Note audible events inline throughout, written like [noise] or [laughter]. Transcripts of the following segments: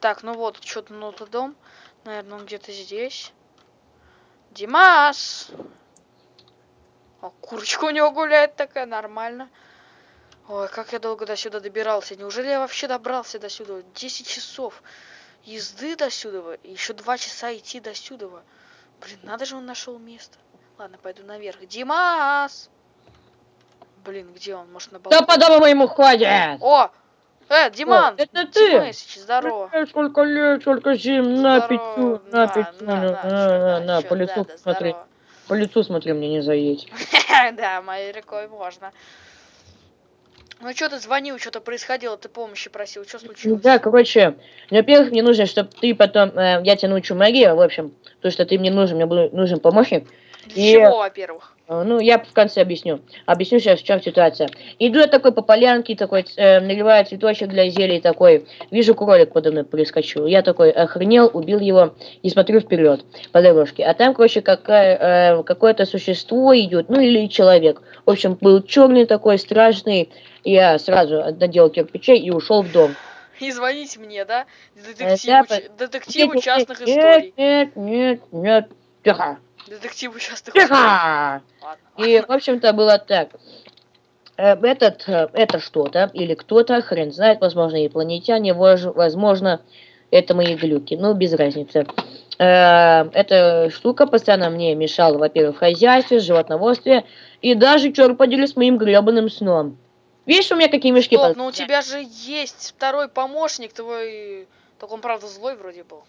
Так, ну вот, что-то ну дом. Наверное, он где-то здесь. Димас! О, курочка у него гуляет такая, нормально. Ой, как я долго до сюда добирался. Неужели я вообще добрался до сюда? 10 часов езды до сюда. Еще 2 часа идти до сюда. Блин, надо же он нашел место. Ладно, пойду наверх. Димас! Блин, где он? Может, на Да балконе? по дому моему ходит! О! Э, Диман! это ты? Димасич, здорово. Э, Сколько лет, сколько зим, на Здорово. пиццу, на На, пиццу, на, на, на, на, по лицу смотри, по лицу смотри, мне не заедь. [laughs] Да, моей рукой можно. Ну что ты звонил, что-то происходило, ты помощи просил, что случилось? Да, короче, во-первых, мне нужно, чтобы ты потом, э, я тебе научу магии, в общем, то, что ты мне нужен, мне был нужен помощник. И- чего, во-первых? Э, Ну, я в конце объясню. Объясню сейчас, в чем ситуация. Иду я такой по полянке, такой, э, наливаю цветочек для зелий, такой, вижу кролик подо мной прискочил. Я такой охренел, убил его и смотрю вперед по дорожке. А там, короче, какая, э, какое-то существо идет, ну или человек. В общем, был черный такой, страшный. Я сразу надел кирпичей и ушел в дом. И звоните мне, да? да, Детективу, детективу Нет, частных нет, историй. Нет, нет, нет, тихо, Детективу историй. тихо. Ладно. И, в общем-то, было так. Э, Этот, э, это что-то или кто-то, хрен знает, возможно, инопланетяне, вож- возможно, это мои глюки, ну, без разницы. Э, Эта штука постоянно мне мешала, во-первых, в хозяйстве, животноводстве, и даже, черт подери, с моим гребаным сном. Видишь, у меня какие мешки? Стоп, под- ну у тебя же есть второй помощник твой. Только он, правда, злой вроде был.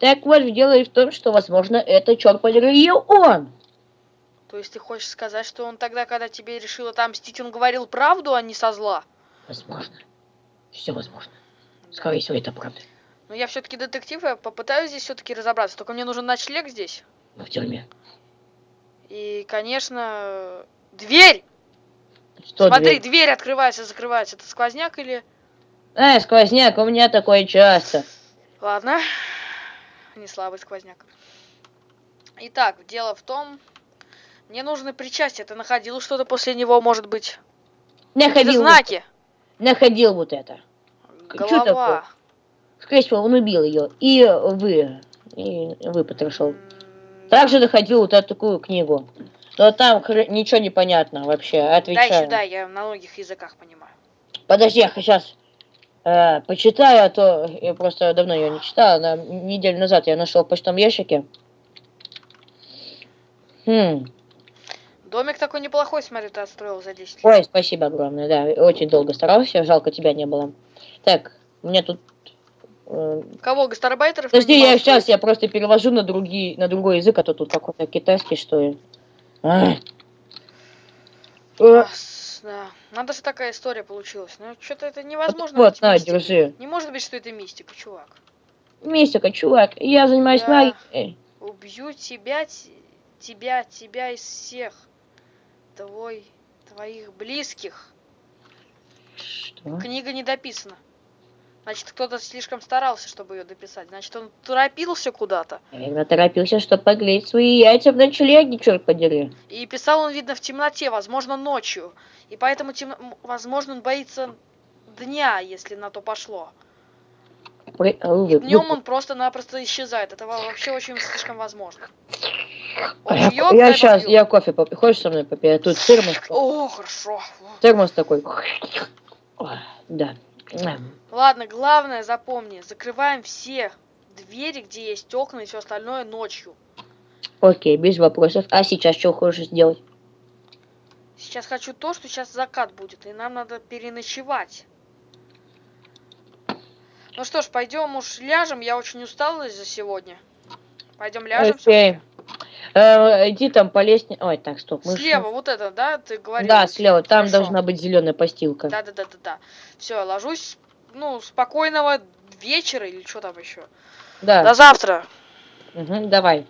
Так вот, дело и в том, что, возможно, это, черт подери, он. То есть ты хочешь сказать, что он тогда, когда тебе решил отомстить, он говорил правду, а не со зла? Возможно. Все возможно. Скорее всего, это правда. Но я все-таки детектив, я попытаюсь здесь все-таки разобраться. Только мне нужен ночлег здесь. Мы в тюрьме. И, конечно, дверь! Что Смотри, дверь? дверь открывается, закрывается. Это сквозняк или... А, сквозняк, у меня такое часто. Ладно. [laughs] Не слабый сквозняк. Итак, дело в том... Мне нужны причастия. Ты находил что-то после него, может быть? Находил, вот- знаки? находил вот это. Чё такое? Голова. Скорее всего, он убил ее. И вы, и вы потрошил. Также находил вот эту такую книгу. Но там ничего не понятно вообще. Отвечаю. сюда, я на многих языках понимаю. Подожди, я сейчас э, почитаю, а то я просто давно ее не читал. На, неделю назад я нашел в почтовом ящике. Хм. Домик такой неплохой, смотри, ты отстроил за 10 лет. Ой, спасибо огромное, да. Очень долго старался, жалко тебя не было. Так, меня тут... э, Кого, гастарбайтеров? Подожди, я сейчас я просто перевожу на другие, на другой язык, а то тут какой-то китайский, что ли. Ай. Ясно. Надо же такая история получилась. Ну, что-то это невозможно. Вот, быть на, мистикой. держи. Не может быть, что это мистика, чувак. Мистика, чувак, я занимаюсь Да. магией. Убью тебя, тебя, тебя из всех. Твой, твоих близких. Что? Книга не дописана. Значит, кто-то слишком старался, чтобы ее дописать. Значит, он торопился куда-то. Я торопился, чтобы погреть свои яйца в ночлеге, черт подери. И писал он, видно, в темноте, возможно, ночью. И поэтому, тем- возможно, он боится дня, если на то пошло. При- а, вы- Днем вы- он просто-напросто исчезает. Это во- вообще очень слишком возможно. А Я, Ох, ёб я сейчас, я кофе попью. Хочешь со мной попить? Тут термос. О, хорошо. Термос такой. Ой, Да. Ладно, главное запомни, закрываем все двери, где есть окна и все остальное ночью. Окей, без вопросов. А сейчас что хочешь сделать? Сейчас хочу то, что сейчас закат будет, и нам надо переночевать. Ну что ж, пойдем уж ляжем, я очень устала за сегодня. Пойдем ляжем. Окей. Э, иди там по лестнице. Ой, так, стоп. мы ж- Слева, вот это, да, ты говорил? Да, слева. Там Хорошо. должна быть зеленая постилка. Да, да, да, да, да. Все, ложусь. Ну, спокойного вечера или что там еще. Да. До завтра. Мгм, давай.